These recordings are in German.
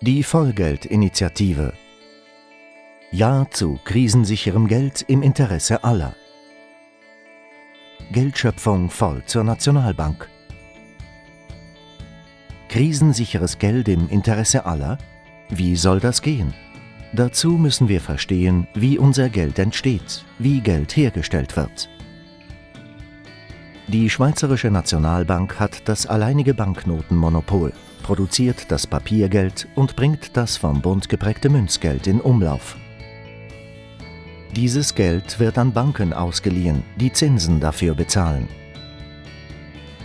Die Vollgeldinitiative. Ja zu krisensicherem Geld im Interesse aller. Geldschöpfung voll zur Nationalbank. Krisensicheres Geld im Interesse aller? Wie soll das gehen? Dazu müssen wir verstehen, wie unser Geld entsteht, wie Geld hergestellt wird. Die Schweizerische Nationalbank hat das alleinige Banknotenmonopol produziert das Papiergeld und bringt das vom Bund geprägte Münzgeld in Umlauf. Dieses Geld wird an Banken ausgeliehen, die Zinsen dafür bezahlen.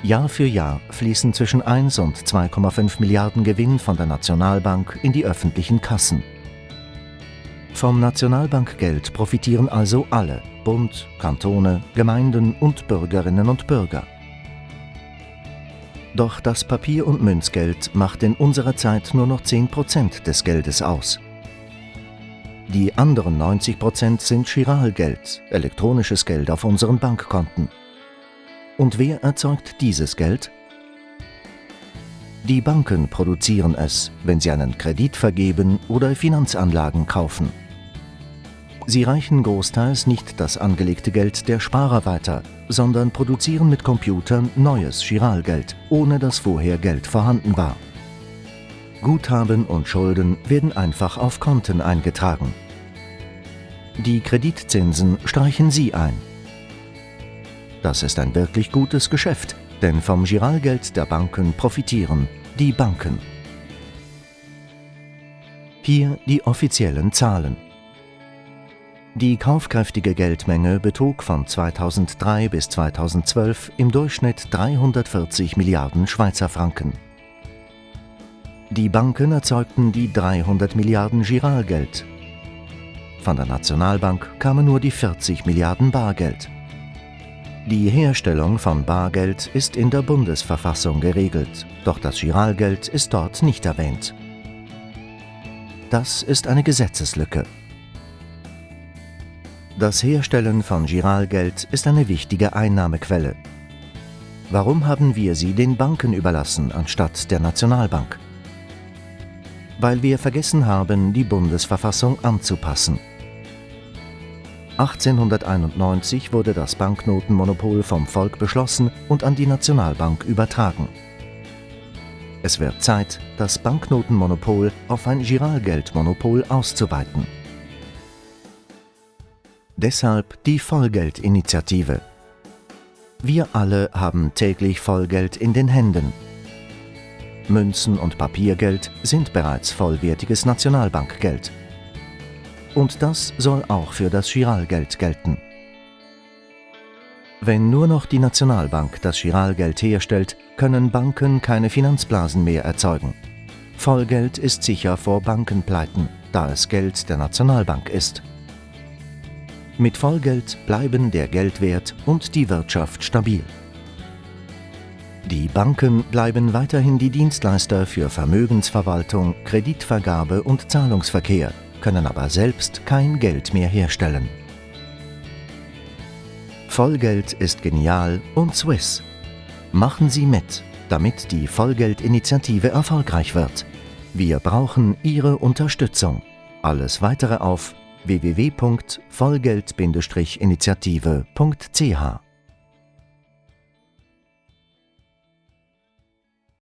Jahr für Jahr fließen zwischen 1 und 2,5 Milliarden Gewinn von der Nationalbank in die öffentlichen Kassen. Vom Nationalbankgeld profitieren also alle, Bund, Kantone, Gemeinden und Bürgerinnen und Bürger. Doch das Papier- und Münzgeld macht in unserer Zeit nur noch 10% des Geldes aus. Die anderen 90% sind Chiralgeld, elektronisches Geld auf unseren Bankkonten. Und wer erzeugt dieses Geld? Die Banken produzieren es, wenn sie einen Kredit vergeben oder Finanzanlagen kaufen. Sie reichen großteils nicht das angelegte Geld der Sparer weiter, sondern produzieren mit Computern neues Chiralgeld, ohne dass vorher Geld vorhanden war. Guthaben und Schulden werden einfach auf Konten eingetragen. Die Kreditzinsen streichen Sie ein. Das ist ein wirklich gutes Geschäft, denn vom Giralgeld der Banken profitieren die Banken. Hier die offiziellen Zahlen. Die kaufkräftige Geldmenge betrug von 2003 bis 2012 im Durchschnitt 340 Milliarden Schweizer Franken. Die Banken erzeugten die 300 Milliarden Giralgeld. Von der Nationalbank kamen nur die 40 Milliarden Bargeld. Die Herstellung von Bargeld ist in der Bundesverfassung geregelt, doch das Giralgeld ist dort nicht erwähnt. Das ist eine Gesetzeslücke. Das Herstellen von Giralgeld ist eine wichtige Einnahmequelle. Warum haben wir sie den Banken überlassen anstatt der Nationalbank? Weil wir vergessen haben, die Bundesverfassung anzupassen. 1891 wurde das Banknotenmonopol vom Volk beschlossen und an die Nationalbank übertragen. Es wird Zeit, das Banknotenmonopol auf ein Giralgeldmonopol auszuweiten. Deshalb die Vollgeldinitiative. Wir alle haben täglich Vollgeld in den Händen. Münzen und Papiergeld sind bereits vollwertiges Nationalbankgeld. Und das soll auch für das Giralgeld gelten. Wenn nur noch die Nationalbank das Giralgeld herstellt, können Banken keine Finanzblasen mehr erzeugen. Vollgeld ist sicher vor Bankenpleiten, da es Geld der Nationalbank ist. Mit Vollgeld bleiben der Geldwert und die Wirtschaft stabil. Die Banken bleiben weiterhin die Dienstleister für Vermögensverwaltung, Kreditvergabe und Zahlungsverkehr, können aber selbst kein Geld mehr herstellen. Vollgeld ist genial und Swiss. Machen Sie mit, damit die Vollgeldinitiative erfolgreich wird. Wir brauchen Ihre Unterstützung. Alles weitere auf www.vollgeld-initiative.ch